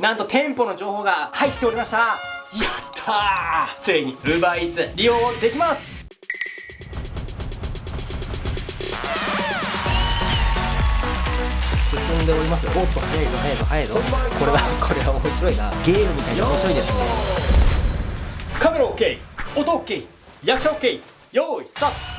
なんと店舗の情報が入っておりました。やったー。ついに UberEats 利用できます。進んでおりますよ。おっと早いぞ早いぞ早いぞ。これはこれは面白いな。ゲームみたいに面白いですね。カメラ OK 音 OK 役者 OK 用意スタート。はい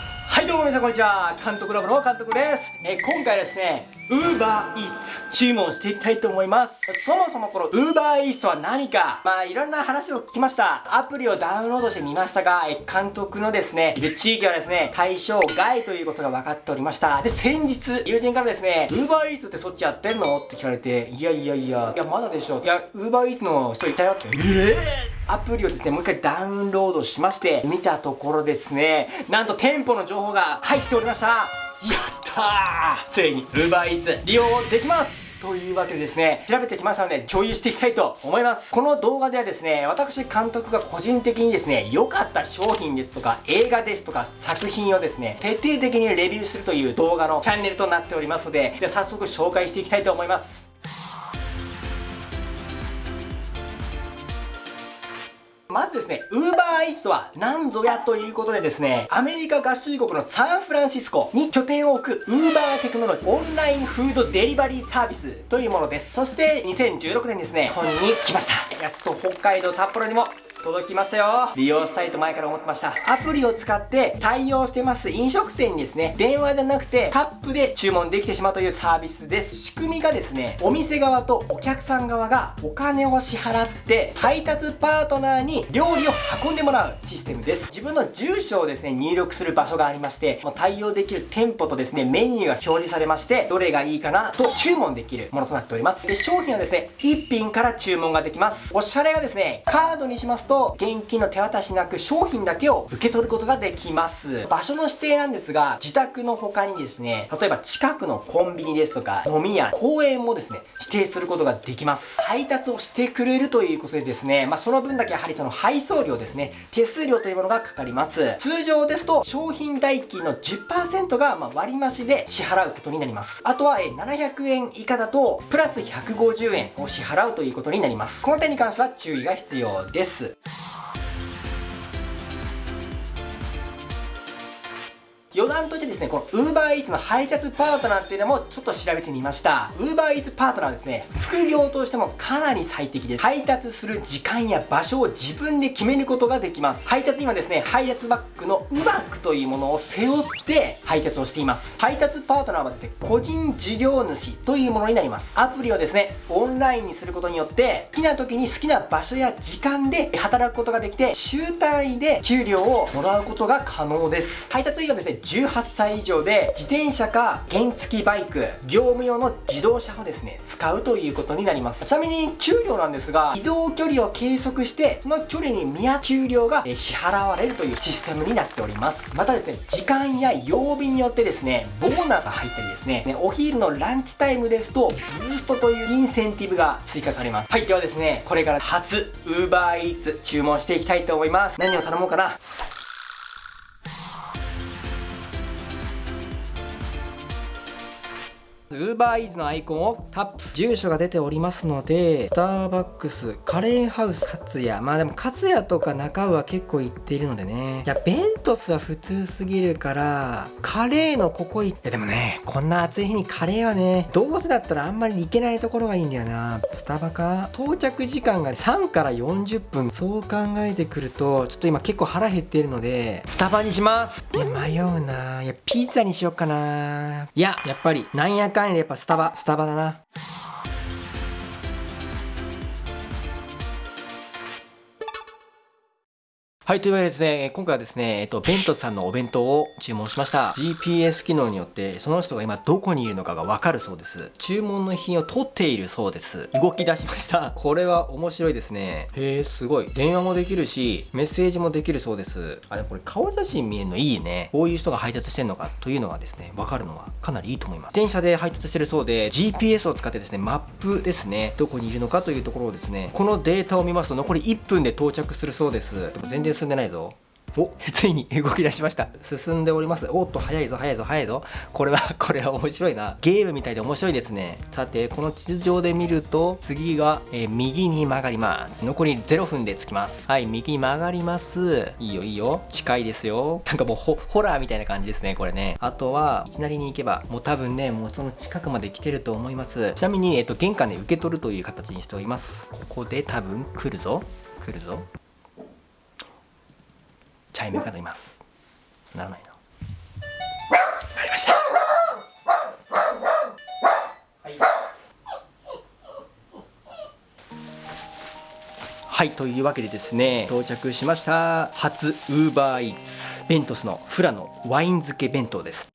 どうも皆さんこんにちは。監督ラボの監督です。えー今回はですね UberEats 注文していきたいと思います。そもそもこの UberEats は何か。まあいろんな話を聞きました。アプリをダウンロードしてみましたがえー監督のですねいる地域はですね対象外ということが分かっておりました。で先日友人からですね UberEats ってそっちやってんの？って聞かれていやいやいや。いやまだでしょ。いや UberEats の人いたよって。えアプリをですね、もう一回ダウンロードしまして、見たところですね、なんと店舗の情報が入っておりましたやったーついに UberEats 利用できますというわけでですね、調べてきましたので共有していきたいと思います。この動画ではですね、私監督が個人的にですね、良かった商品ですとか映画ですとか作品をですね、徹底的にレビューするという動画のチャンネルとなっておりますので、じゃあ早速紹介していきたいと思います。まずですね、ウーバーイーツとは何ぞやということでですね、アメリカ合衆国のサンフランシスコに拠点を置くウーバーテクノロジーオンラインフードデリバリーサービスというものです。そして2016年ですね、日本に来ました。やっと北海道札幌にも届きましたよ。利用したいと前から思ってました。アプリを使って対応してます。飲食店にですね電話じゃなくてタップで注文できてしまうというサービスです。仕組みがですねお店側とお客さん側がお金を支払って配達パートナーに料理を運んでもらうシステムです。自分の住所をですね入力する場所がありまして対応できる店舗とですねメニューが表示されましてどれがいいかなと注文できるものとなっております。で商品はですね1品から注文ができます。おしゃれがですねカードにしますと現金の手渡しなく商品だけを受け取ることができます。場所の指定なんですが自宅の他にですね例えば近くのコンビニですとか飲み屋公園もですね指定することができます。配達をしてくれるということでですねまあ、その分だけやはりその配送料ですね手数料というものがかかります。通常ですと商品代金の10%がま割増で支払うことになります。あとは700円以下だとプラス150円を支払うということになります。この点に関しては注意が必要です。余談としてですね、この UberEats の配達パートナーっていうのもちょっと調べてみました。UberEats パートナーですね、副業としてもかなり最適です。配達する時間や場所を自分で決めることができます。配達にはですね、配達バッグの u b a c というものを背負って配達をしています。配達パートナーはですね、個人事業主というものになります。アプリをですね、オンラインにすることによって、好きな時に好きな場所や時間で働くことができて、週単位で給料をもらうことが可能です。配達員はですね、18歳以上で自転車か原付バイク業務用の自動車をですね使うということになります。ちなみに給料なんですが移動距離を計測してその距離に見合う給料が支払われるというシステムになっております。またですね時間や曜日によってですねボーナスが入ったりですねお昼のランチタイムですとブーストというインセンティブが追加されます。はいではですねこれから初 UberEats 注文していきたいと思います。何を頼もうかな？ウーバーイーズのアイコンをタップ。住所が出ておりますのでスターバックスカレーハウス勝也まあでも勝也とか中尾は結構行っているのでね。いやベントスは普通すぎるからカレーのここ行ってでもねこんな暑い日にカレーはねどうせだったらあんまり行けないところがいいんだよな。スタバか到着時間が3から40分そう考えてくるとちょっと今結構腹減っているのでスタバにします。いや迷うな。いやピザにしよっかな。いややっぱりなんやかんややっぱスタバスタバだな。はい、というわけでですね、今回はですね、えっと、ベントさんのお弁当を注文しました。GPS 機能によって、その人が今どこにいるのかがわかるそうです。注文の品を取っているそうです。動き出しました。これは面白いですね。へえ、すごい。電話もできるし、メッセージもできるそうです。あ、でもこれ顔写真見えるのいいね。こういう人が配達してんのかというのがですね、わかるのはかなりいいと思います。電車で配達してるそうで、GPS を使ってですね、マップですね、どこにいるのかというところをですね、このデータを見ますと残り1分で到着するそうです。でも全然進んでないぞ。お。ついに動き出しました。進んでおります。おっと早いぞ早いぞ早いぞ。これは これは面白いな。ゲームみたいで面白いですね。さてこの地図上で見ると次が、えー右に曲がります。残り0分で着きます。はい右に曲がります。いいよいいよ。近いですよ。なんかもうホホラーみたいな感じですねこれね。あとはいきなりに行けばもう多分ねもうその近くまで来てると思います。ちなみに、えっと玄関で受け取るという形にしております。ここで多分来るぞ。来るぞチャイムが鳴ります。ならないななりました。はいというわけでですね到着しました。初ウーバーイーツ。ベントスのフラのワイン漬け弁当です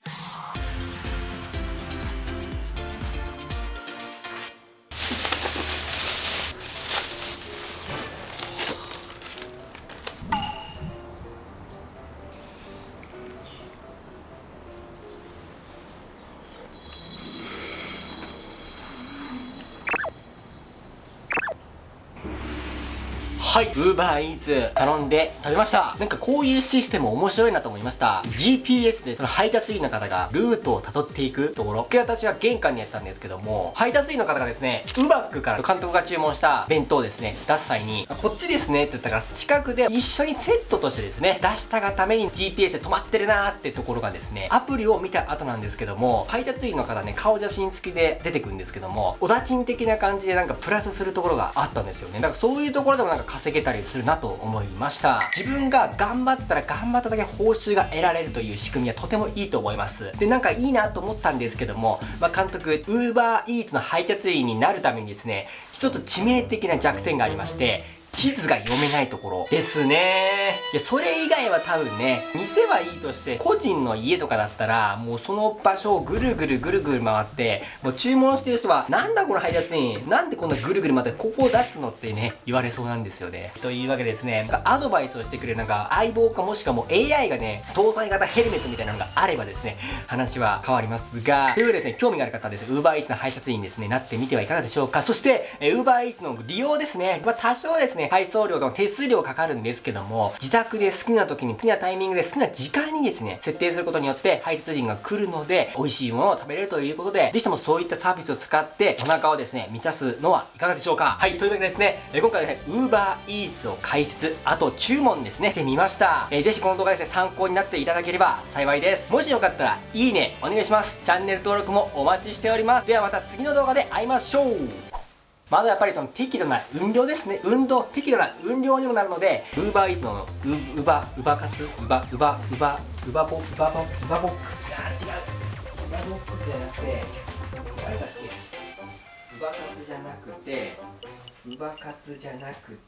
はい、ウーバーイーツ頼んで食べました。なんかこういうシステム面白いなと思いました。GPS でその配達員の方がルートを辿っていくところ。で、私は玄関にやったんですけども、配達員の方がですね、ウバックから監督が注文した弁当ですね、出す際に、こっちですねって言ったから、近くで一緒にセットとしてですね、出したがために GPS で止まってるなーってところがですね、アプリを見た後なんですけども、配達員の方ね、顔写真付きで出てくるんですけども、おだちん的な感じでなんかプラスするところがあったんですよね。だからそういうところでもなんか稼げたりするなと思いました。自分が頑張ったら頑張っただけ報酬が得られるという仕組みはとてもいいと思います。で、なんかいいなと思ったんですけども、まあ、監督、ウーバーイーツの配達員になるためにですね、一つ致命的な弱点がありまして、地図が読めないところですね。いや、それ以外は多分ね、店はいいとして、個人の家とかだったら、もうその場所をぐるぐるぐるぐる回って、もう注文してる人は、なんだこの配達員、なんでこんなぐるぐる回って、ここを出つのってね、言われそうなんですよね。というわけでですね、なんかアドバイスをしてくれるなんか相棒かもしくはもう AI がね、搭載型ヘルメットみたいなのがあればですね、話は変わりますが、というわけでね、興味がある方はですね、UberEats の配達員ですね、なってみてはいかがでしょうか。そして、UberEats の利用ですね、まあ多少ですね、配送料の手数料かかるんですけども、自宅で好きな時に好きなタイミングで好きな時間にですね、設定することによって配達員が来るので、美味しいものを食べれるということで、ぜひともそういったサービスを使って、お腹をですね、満たすのはいかがでしょうか。はい、というわけでですね、えー今回はね、UberEats を解説、あと注文ですね、してみました。えーぜひこの動画ですね、参考になっていただければ幸いです。もしよかったら、いいね、お願いします。チャンネル登録もお待ちしております。ではまた次の動画で会いましょうまずやっぱりその適度な運動ですね。運動、適度な運動にもなるので、ウーバーイーツのウ、ウバ、ウバカツ、ウバ、ウバ、ウバ、ウバボ、ウバボ、ウバボックス。あ、違う。ウバボックスじゃなくて、誰だっけウバカツじゃなくて、ウバカツじゃなくて、